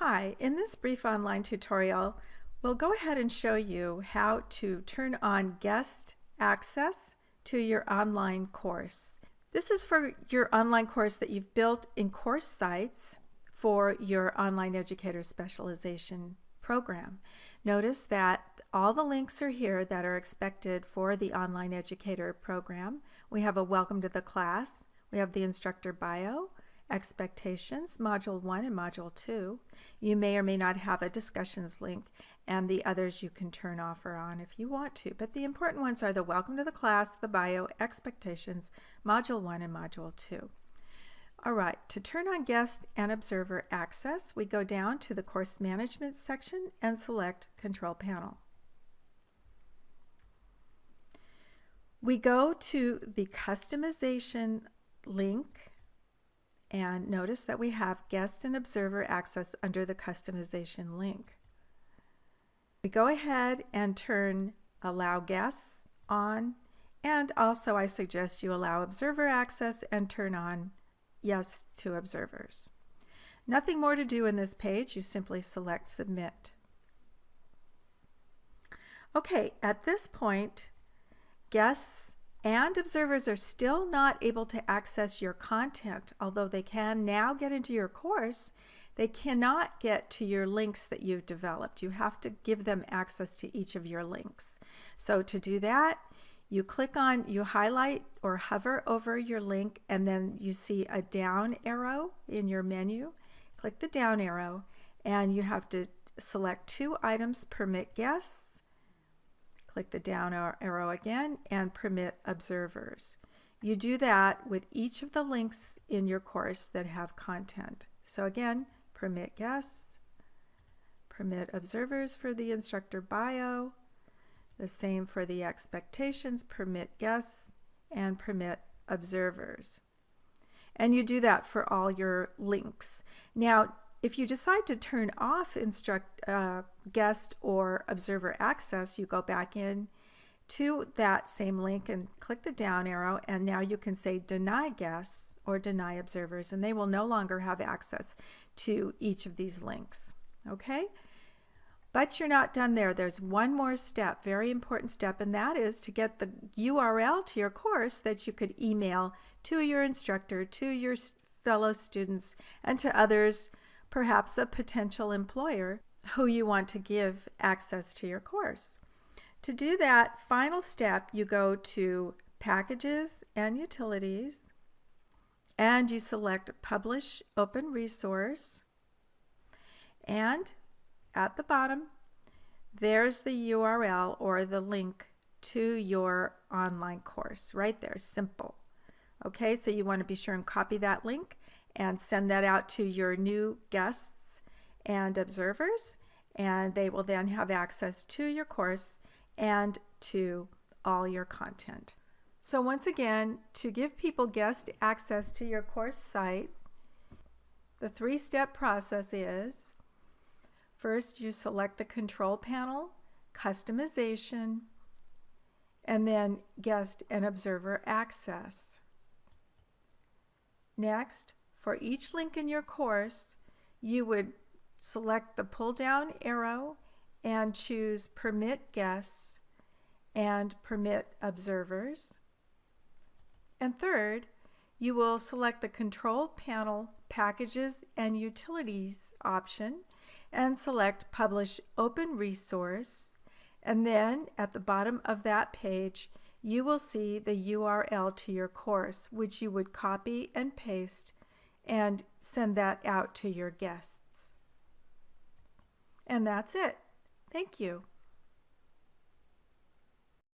Hi, in this brief online tutorial, we'll go ahead and show you how to turn on guest access to your online course. This is for your online course that you've built in CourseSites for your online educator specialization program. Notice that all the links are here that are expected for the online educator program. We have a welcome to the class, we have the instructor bio, expectations, Module 1 and Module 2. You may or may not have a discussions link and the others you can turn off or on if you want to. But the important ones are the welcome to the class, the bio, expectations, Module 1 and Module 2. All right, to turn on guest and observer access, we go down to the course management section and select control panel. We go to the customization link and notice that we have guest and observer access under the customization link. We go ahead and turn allow guests on and also I suggest you allow observer access and turn on yes to observers. Nothing more to do in this page, you simply select submit. Okay, at this point, guests and observers are still not able to access your content, although they can now get into your course, they cannot get to your links that you've developed. You have to give them access to each of your links. So to do that, you click on, you highlight or hover over your link and then you see a down arrow in your menu. Click the down arrow and you have to select two items permit guests Click the down arrow again and permit observers. You do that with each of the links in your course that have content. So again, permit guests, permit observers for the instructor bio, the same for the expectations, permit guests, and permit observers. And you do that for all your links. Now, if you decide to turn off instruct uh, guest or observer access, you go back in to that same link and click the down arrow and now you can say deny guests or deny observers and they will no longer have access to each of these links. Okay? But you're not done there. There's one more step, very important step, and that is to get the URL to your course that you could email to your instructor, to your fellow students, and to others perhaps a potential employer who you want to give access to your course. To do that final step, you go to Packages and Utilities, and you select Publish Open Resource, and at the bottom, there's the URL or the link to your online course right there, simple. Okay, so you want to be sure and copy that link and send that out to your new guests and observers and they will then have access to your course and to all your content. So once again, to give people guest access to your course site, the three-step process is first you select the control panel, customization, and then guest and observer access. Next, for each link in your course, you would select the pull down arrow and choose permit guests and permit observers. And third, you will select the control panel packages and utilities option and select publish open resource and then at the bottom of that page you will see the URL to your course which you would copy and paste and send that out to your guests. And that's it. Thank you.